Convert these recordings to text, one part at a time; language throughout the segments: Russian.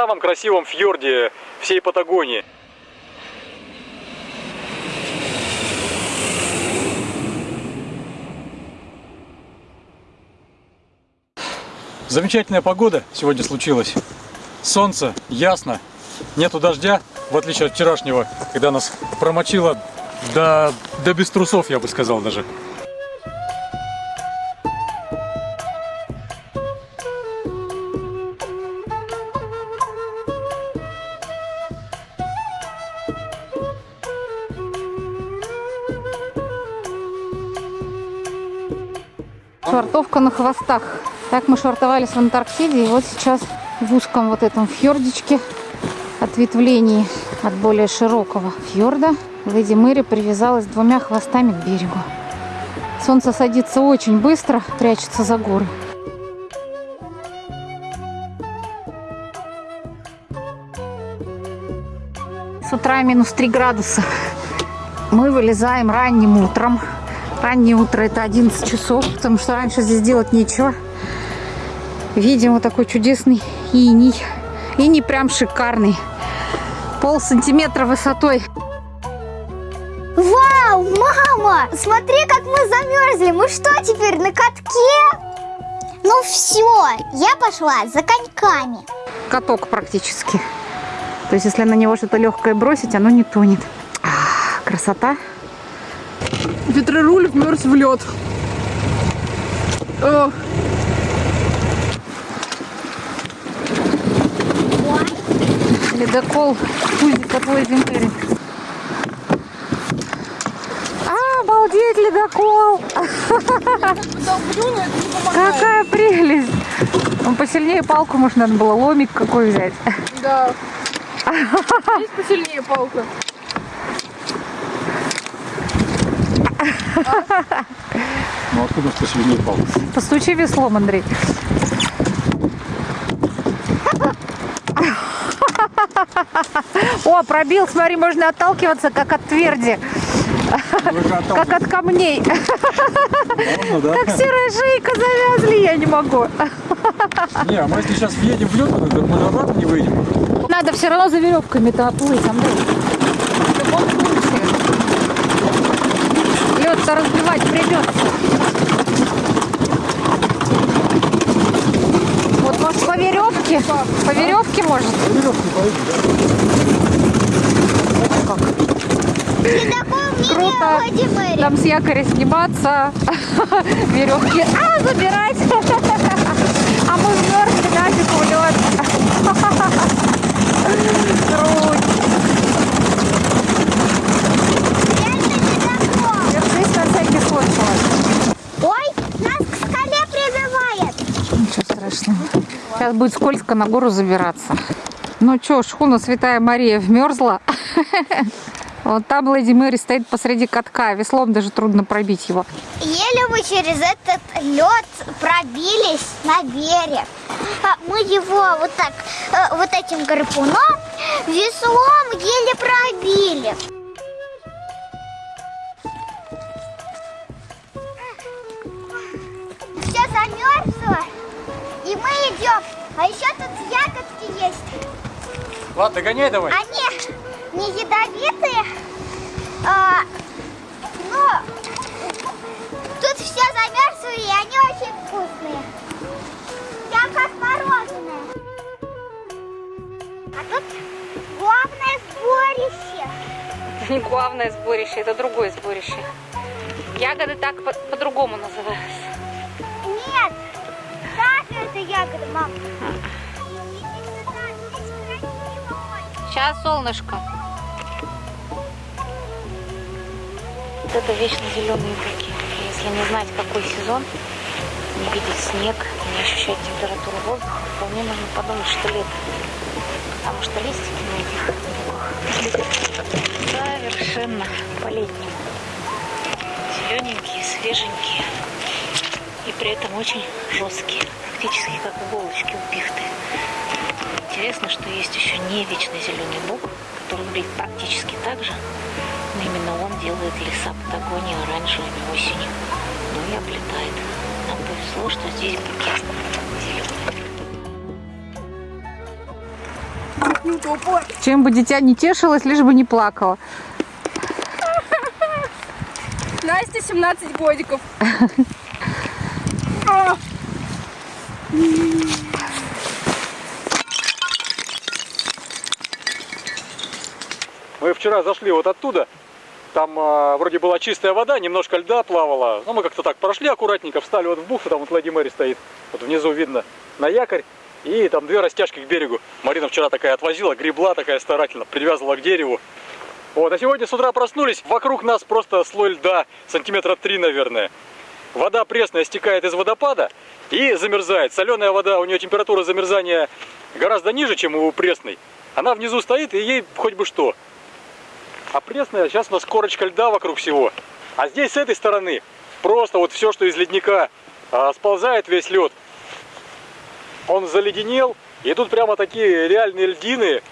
Самом красивом фьорде всей Патагонии. Замечательная погода сегодня случилась. Солнце, ясно, нету дождя, в отличие от вчерашнего, когда нас промочило до, до без трусов, я бы сказал даже. Хвостах. Так мы швартовались в Антарктиде, и вот сейчас в узком вот этом фьордичке ответвлении от более широкого фьорда Леди Мэри привязалась двумя хвостами к берегу. Солнце садится очень быстро, прячется за горы. С утра минус 3 градуса. Мы вылезаем ранним утром. Раннее утро это 11 часов, потому что раньше здесь делать нечего. Видим вот такой чудесный иней. Иней прям шикарный. Пол сантиметра высотой. Вау, мама, смотри, как мы замерзли. Мы что теперь, на катке? Ну все, я пошла за коньками. Каток практически. То есть, если на него что-то легкое бросить, оно не тонет. А, красота. Ветроруль вмерз в лед. Ледокол от Лэйзи Мэри. А, обалдеть, ледокол! Какая прелесть! Он посильнее палку, может, надо было ломик какой взять. да. Есть посильнее палка. Ну откуда что сильнее палка? Постучи веслом, Андрей. О, пробил, смотри, можно отталкиваться, как от тверди, как от камней. Можно, да? Как серая шейка завязли, я не могу. Не, а мы если сейчас въедем в лед, мы обратно не выйдем. Надо все равно за веревками-то оплыть, Андрей. Лед-то разбивать придется. Вот может по веревке? По веревке может? Ледокол мне Круто. Леди Мэри. Там с якоря сниматься, веревки, а, забирать. А мы вмерзли нафиг в лед. Круть. Это ледокол. Держись на всякий случай. Ой, нас к скале прибивает. Ничего страшного. Сейчас будет скользко на гору забираться. Ну что, шхуна Святая Мария вмерзла. Вот там Леди Мэри стоит посреди катка. Веслом даже трудно пробить его. Еле мы через этот лед пробились на берег. А мы его вот так, э, вот этим гарпуном, веслом еле пробили. Все замерзло, и мы идем. А еще тут ягодки есть. Ладно, догоняй давай. Они не ядовитые, а, но тут все замерзли, и они очень вкусные. Прям как мороженое. А тут главное сборище. Это не главное сборище, это другое сборище. Ягоды так по- по-другому называются. Ягода, мам. Сейчас солнышко. Вот это вечно зеленые буки. Если не знать, какой сезон, не видеть снег, не ощущать температуру воздуха, вполне можно подумать, что лето. Потому что листики на этих совершенно по-летнему. Зелененькие, свеженькие. И при этом очень жесткие. Практически как иголочки у пихты. Интересно, что есть еще не вечно зеленый бук, который выглядит практически так же, но именно он делает леса Патагонии оранжевыми осенью. Ну и облетает. Нам повезло, что здесь буки зеленые. Чем бы дитя не тешилось, лишь бы не плакало. Настя 17 годиков. А, Мы вчера зашли вот оттуда. Там а, вроде была чистая вода, немножко льда плавала. Ну, мы как-то так прошли аккуратненько, встали вот в бухту, там вот Леди Мэри стоит. Вот внизу видно на якорь. И там две растяжки к берегу. Марина вчера такая отвозила, гребла такая старательно, привязывала к дереву. Вот, а сегодня с утра проснулись, вокруг нас просто слой льда, сантиметра три, наверное. Вода пресная стекает из водопада и замерзает. Соленая вода, у нее температура замерзания гораздо ниже, чем у пресной. Она внизу стоит, и ей хоть бы что. А пресная, сейчас у нас корочка льда вокруг всего. А здесь с этой стороны просто вот все, что из ледника а, сползает весь лед. Он заледенел, и тут прямо такие реальные льдины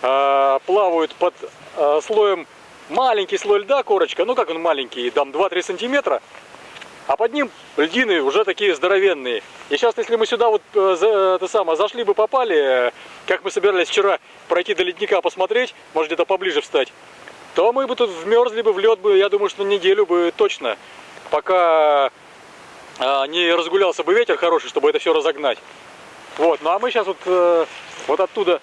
а, плавают под а, слоем маленький слой льда, корочка, ну как он маленький, там 2-3 сантиметра, а под ним льдины уже такие здоровенные. И сейчас, если мы сюда вот э, это самое, зашли бы, попали, э, как мы собирались вчера пройти до ледника посмотреть, может где-то поближе встать, то мы бы тут вмерзли бы в лед бы, я думаю, что неделю бы точно, пока а, не разгулялся бы ветер хороший, чтобы это все разогнать. Вот, ну а мы сейчас вот, э, вот оттуда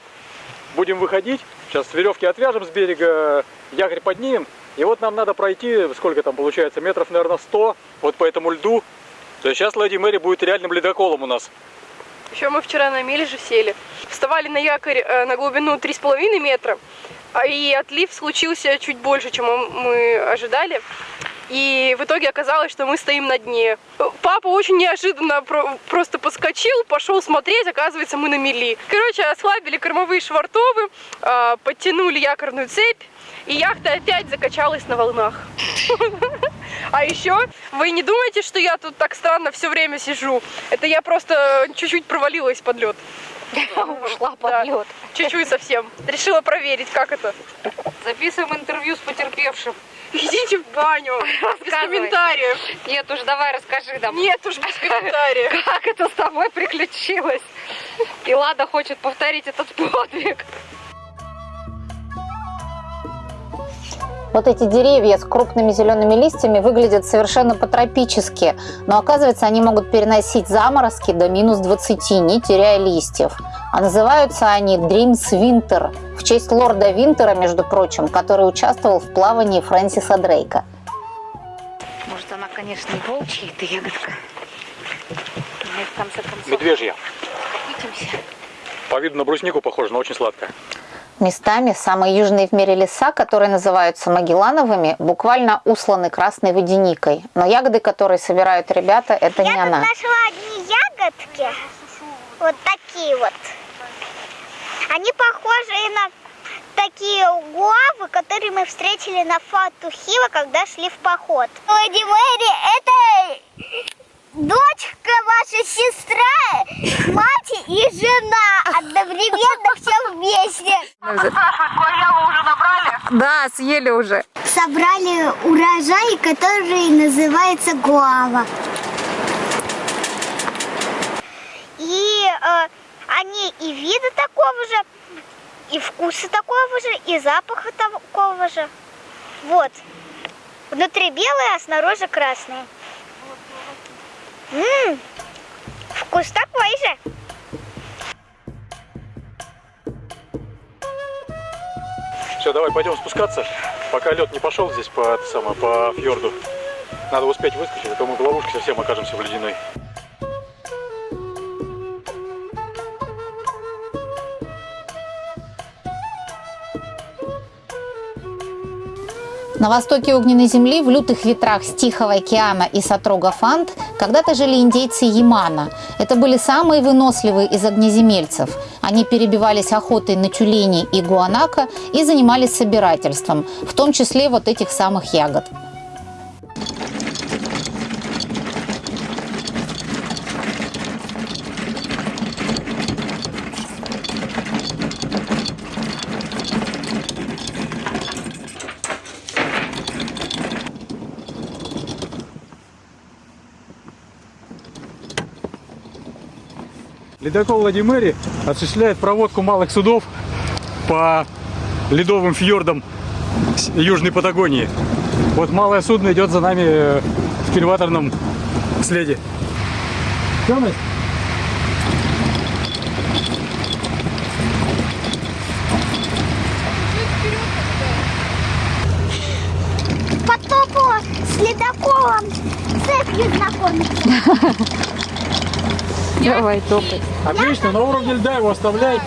будем выходить. Сейчас веревки отвяжем с берега, якорь поднимем. И вот нам надо пройти, сколько там получается, метров, наверное, 100, вот по этому льду. То есть сейчас Леди Мэри будет реальным ледоколом у нас. Еще мы вчера на мели же сели. Вставали на якорь э, на глубину 3,5 метра. А И отлив случился чуть больше, чем мы ожидали. И в итоге оказалось, что мы стоим на дне. Папа очень неожиданно про- просто подскочил, пошел смотреть, оказывается, мы на мели. Короче, ослабили кормовые швартовы, а, подтянули якорную цепь, и яхта опять закачалась на волнах. А еще вы не думаете, что я тут так странно все время сижу? Это я просто чуть-чуть провалилась под лед. Ушла под лед. Чуть-чуть совсем. Решила проверить, как это. Записываем интервью с потерпевшим. Идите в баню. Без комментариев. Нет уж, давай расскажи нам. Нет уж, без комментариев. Как это с тобой приключилось? И Лада хочет повторить этот подвиг. Вот эти деревья с крупными зелеными листьями выглядят совершенно по-тропически, но оказывается они могут переносить заморозки до минус 20, не теряя листьев. А называются они Dreams Winter, в честь лорда Винтера, между прочим, который участвовал в плавании Фрэнсиса Дрейка. Может, она, конечно, не волчья, эта ягодка. Но и в конце концов Медвежья. выкатимся. По виду на бруснику похоже, но очень сладкая. Местами самые южные в мире леса, которые называются Магеллановыми, буквально усланы красной водяникой. Но ягоды, которые собирают ребята, это Я не она. нашла одни ягодки. Вот такие вот. Они похожи на такие гуавы, которые мы встретили на Фатухива, когда шли в поход. Леди Мэри, это дочка, ваша сестра, мать и жена. Одновременно все вместе. Да, съели уже. Собрали урожай, который называется гуава. И э, они и вида такого же, и вкуса такого же, и запаха такого же. Вот. Внутри белые, а снаружи красные. М, Вкус такой же. Все, давай пойдем спускаться, пока лед не пошел здесь по, самое, по фьорду. Надо успеть выскочить, а то мы в ловушке совсем окажемся в ледяной. На востоке огненной земли, в лютых ветрах с Тихого океана и Сатрога Фант, когда-то жили индейцы Ямана. Это были самые выносливые из огнеземельцев. Они перебивались охотой на тюленей и гуанака и занимались собирательством, в том числе вот этих самых ягод. Ледокол Лади Мэри осуществляет проводку малых судов по ледовым фьордам Южной Патагонии. Вот малое судно идет за нами э, в кильваторном следе. Всё, Настя? Потопу с ледоколом цепью знакомиться. Давай, топай. Отлично, на уровне льда его оставляй.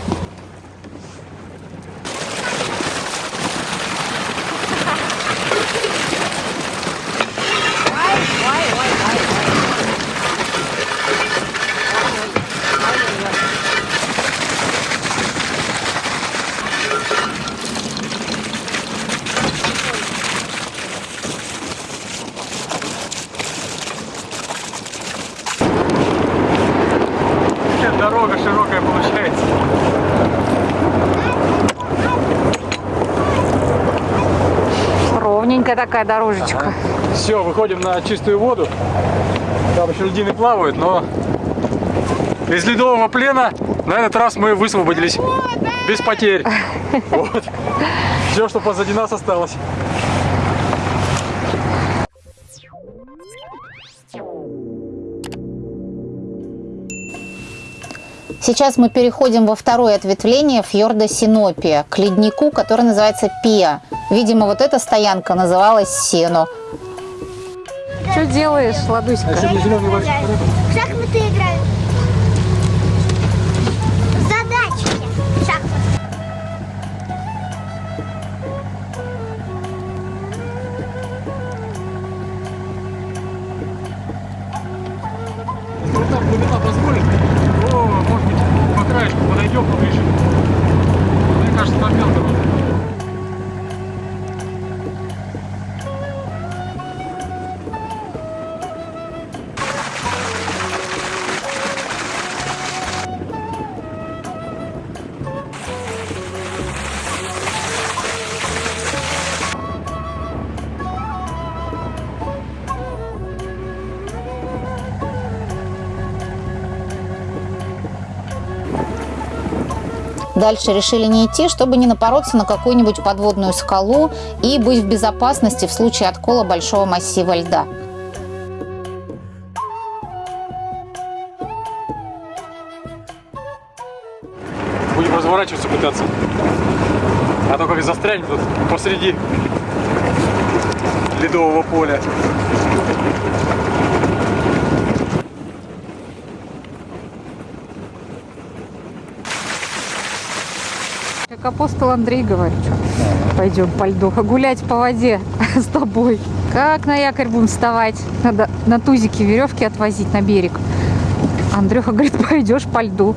Какая Дорога широкая получается. Ровненькая такая дорожечка. Все, выходим на чистую воду. Там еще льдины плавают, но из ледового плена на этот раз мы высвободились без потерь. Вот. Все, что позади нас осталось. Сейчас мы переходим во второе ответвление фьорда Синопия, к леднику, который называется Пиа. Видимо, вот эта стоянка называлась Сено. Что делаешь, Ладуська? А еще не зеленый кажется, там мелко Дальше решили не идти, чтобы не напороться на какую-нибудь подводную скалу и быть в безопасности в случае откола большого массива льда. Будем разворачиваться пытаться. А то как застрянем тут посреди ледового поля. Как апостол Андрей говорит, пойдем по льду, гулять по воде с тобой. Как на якорь будем вставать? Надо на тузике веревки отвозить на берег. Андрюха говорит, пойдешь по льду.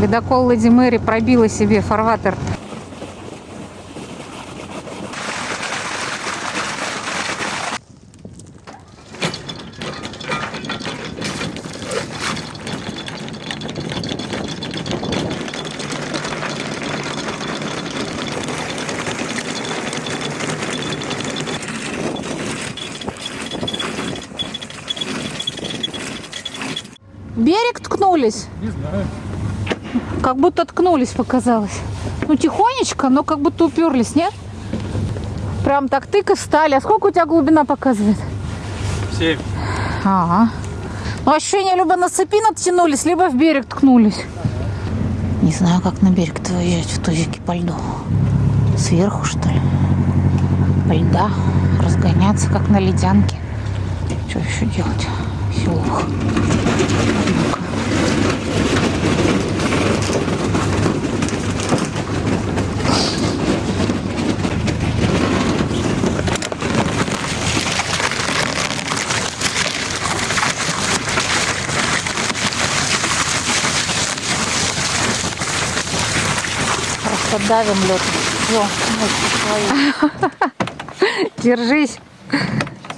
Ледокол Леди Мэри пробила себе фарватер. Берег ткнулись? Не знаю. Как будто ткнулись, показалось. Ну, тихонечко, но как будто уперлись, нет? Прям так тык и встали. А сколько у тебя глубина показывает? Семь. Ага. Ну, ощущение, либо на цепи натянулись, либо в берег ткнулись. Не знаю, как на берег-то выезжать в тузике по льду. Сверху, что ли? По льда. Разгоняться, как на ледянке. Что еще делать? Селух. Давим лед. Все, Держись.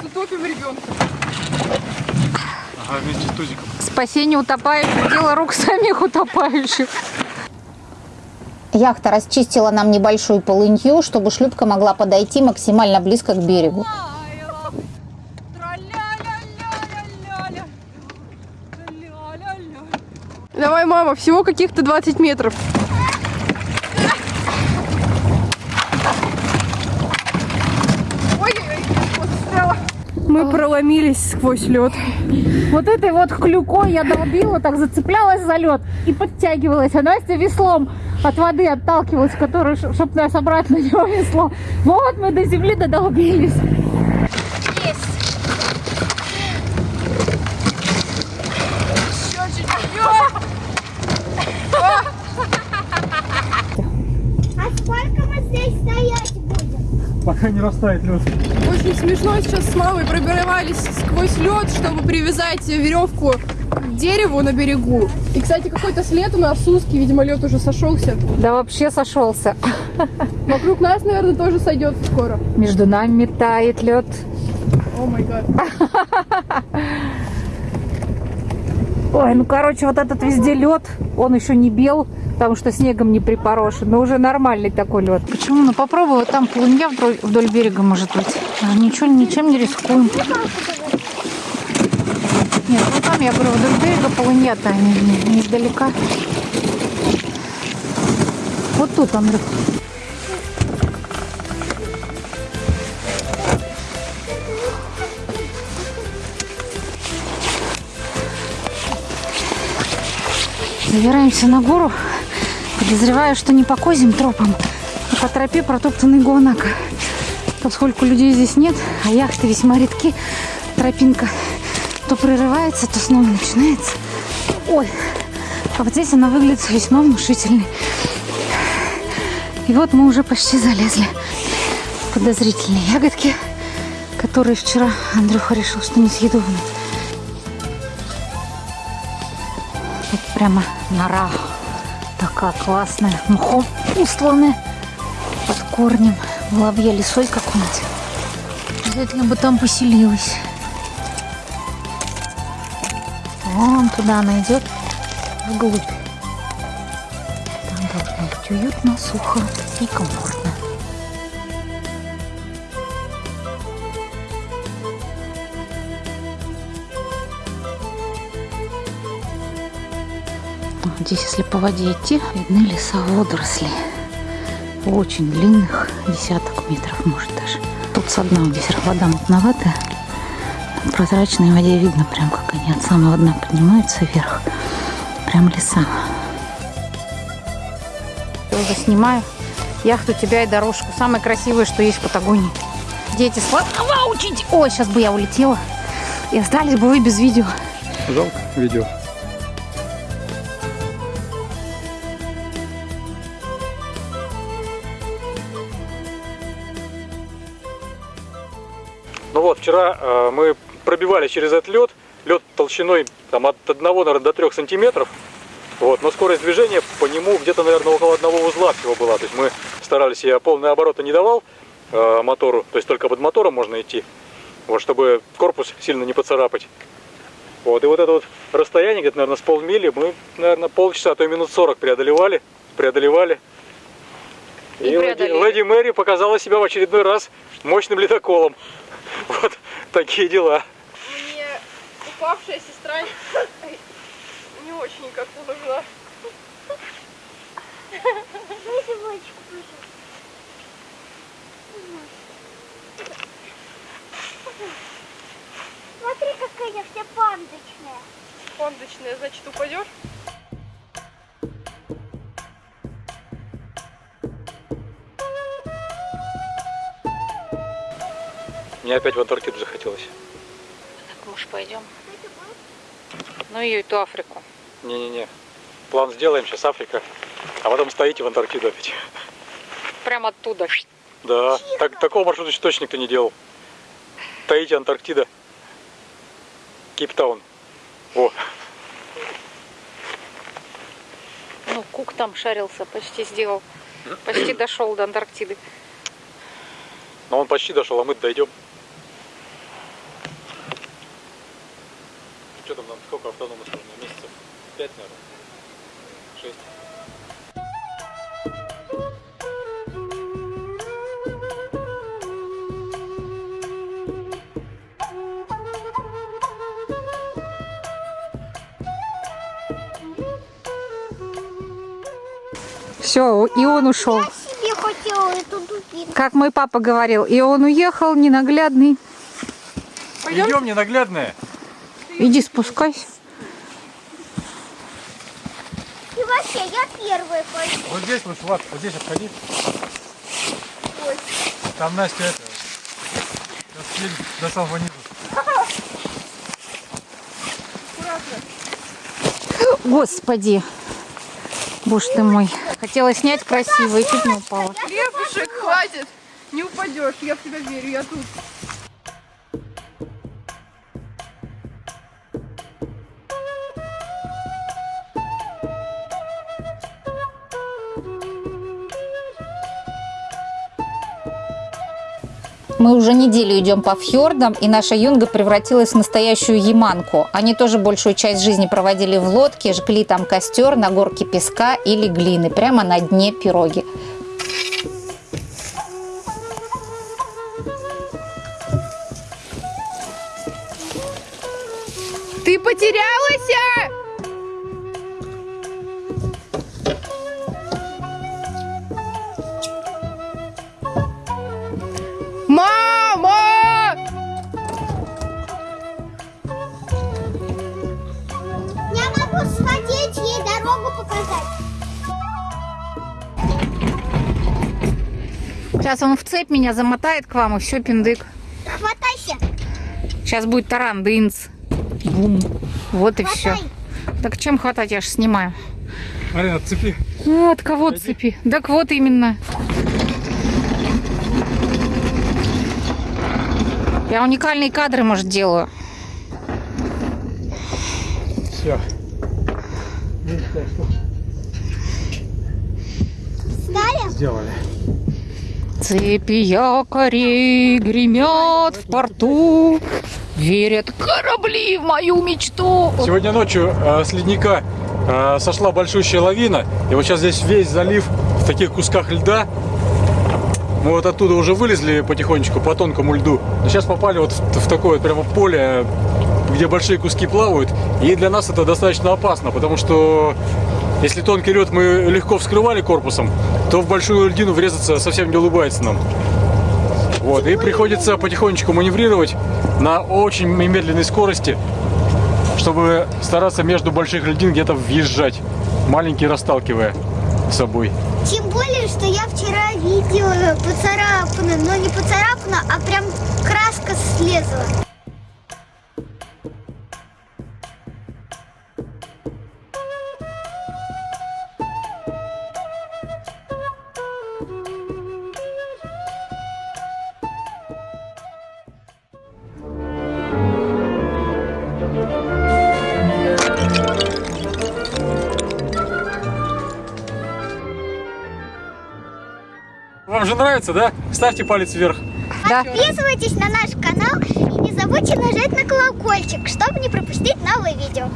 Утопим ребенка. Ага, вместе с тузиком. Спасение утопающих, дело рук самих утопающих. Яхта расчистила нам небольшую полынью, чтобы шлюпка могла подойти максимально близко к берегу. Давай, мама, всего каких-то 20 метров. Мы проломились сквозь лед. Вот этой вот клюкой я долбила, так зацеплялась за лед и подтягивалась. А Настя веслом от воды отталкивалась, которую, чтобы нас обратно не унесло. Вот мы до земли додолбились. А сколько мы здесь стоять будем? Пока не растает лед. Очень смешно сейчас с мамой пробивались сквозь лед, чтобы привязать веревку к дереву на берегу. И, кстати, какой-то след у нас узкий, видимо, лед уже сошелся. Да вообще сошелся. Вокруг нас, наверное, тоже сойдет скоро. Между нами тает лед. О май гад. Ой, ну короче, вот этот везде лед, он еще не бел, потому что снегом не припорошен, но уже нормальный такой лед. Почему? Ну попробуй, вот там полынья вдоль, вдоль берега может быть. А, ничего, ничем не рискуем. Нет, ну там, я говорю, вдоль берега полынья-то не, не, не издалека. Вот тут, Андрюх. Забираемся на гору. Подозреваю, что не по козьим тропам, а по тропе протоптанной Гуанака. Поскольку людей здесь нет, а яхты весьма редки, тропинка то прерывается, то снова начинается. Ой, а вот здесь она выглядит весьма внушительной. И вот мы уже почти залезли подозрительные ягодки, которые вчера Андрюха решил, что несъедобны. Вот прямо нора такая классная, мхом устланная под корнем. Воробья лесой какой-нибудь. Обязательно бы там поселилась. Вон туда она идет, вглубь. Там должно быть уютно, сухо и комфортно. Здесь, если по воде идти, видны леса водорослей. Очень длинных, десяток метров, может даже. Тут со дна здесь вода мутноватая. Прозрачной воде видно прям, как они от самого дна поднимаются вверх. Прям леса. Я уже снимаю яхту тебя и дорожку. Самое красивое, что есть в Патагонии. Дети сладкого учить. Ой, сейчас бы я улетела. И остались бы вы без видео. Жалко видео. Э, мы пробивали через этот лед. Лед толщиной там, от 1 наверное, до 3 сантиметров. Вот, но скорость движения по нему где-то, наверное, около одного узла всего была. То есть мы старались, я полные обороты не давал э, мотору, то есть только под мотором можно идти, вот, чтобы корпус сильно не поцарапать. Вот, и вот это вот расстояние, где-то, наверное, с полмили, мы, наверное, полчаса, а то и минут 40 преодолевали, преодолевали. И И, леди, леди Мэри показала себя в очередной раз мощным ледоколом. Вот такие дела. Мне упавшая сестра не очень как-то нужна. Дайте водичку, пожалуйста. Смотри, какая вся пандочная. Фондочная, значит, упадешь? Мне опять в Антарктиду захотелось. Так, может, пойдем? Ну и эту Африку. Не-не-не. План сделаем, сейчас Африка. А потом стоите в Антарктиду опять. Прямо оттуда. Да, так, такого маршрута еще точно никто не делал. Таити, Антарктида, Кейптаун. О, Ну, Кук там шарился, почти сделал. Почти дошел до Антарктиды. но он почти дошел, а мы дойдем. Что там, нам сколько автономус нужно? Месяцев? Пять, наверное? Шесть. Все, и он ушел. Я себе хотела эту дубинку. Как мой папа говорил, и он уехал ненаглядный. Пойдем? Идем, ненаглядная. Иди спускайся. И вообще, я первая пойду. Вот здесь вот, Влад, вот здесь обходи. Там Настя это... сейчас До самого низа. Господи. Боже ты мой. Хотела снять красиво и чуть не упала. Хлебушек, хватит. Не упадешь, я в тебя верю, я тут. Мы уже неделю идем по фьордам, и наша юнга превратилась в настоящую яманку. Они тоже большую часть жизни проводили в лодке, жгли там костер на горке песка или глины, прямо на дне пироги. Ты потерялась? Сейчас он в цепь меня замотает к вам, и все, пиндык. Хватайся. Сейчас будет таран, дынц. Бум. Вот и все. Хватай. Так чем хватать? Я же снимаю. Марина, цепи. Ну, от кого цепи? Так вот именно. Я уникальные кадры, может, делаю. Все. Стали? Сделали. Цепи якорей гремят в порту, верят корабли в мою мечту. Сегодня ночью э, с ледника э, сошла большущая лавина. И вот сейчас здесь весь залив в таких кусках льда. Мы вот оттуда уже вылезли потихонечку по тонкому льду. Но сейчас попали вот в, в такое прямо поле, где большие куски плавают. И для нас это достаточно опасно, потому что если тонкий лед мы легко вскрывали корпусом, то в большую льдину врезаться совсем не улыбается нам. Вот, и приходится потихонечку маневрировать на очень медленной скорости, чтобы стараться между больших льдин где-то въезжать, маленькие расталкивая собой. Тем более, что я вчера видела поцарапано, но не поцарапано, а прям краска слезла. Нравится, да? Ставьте палец вверх. Да. Подписывайтесь на наш канал и не забудьте нажать на колокольчик, чтобы не пропустить новые видео.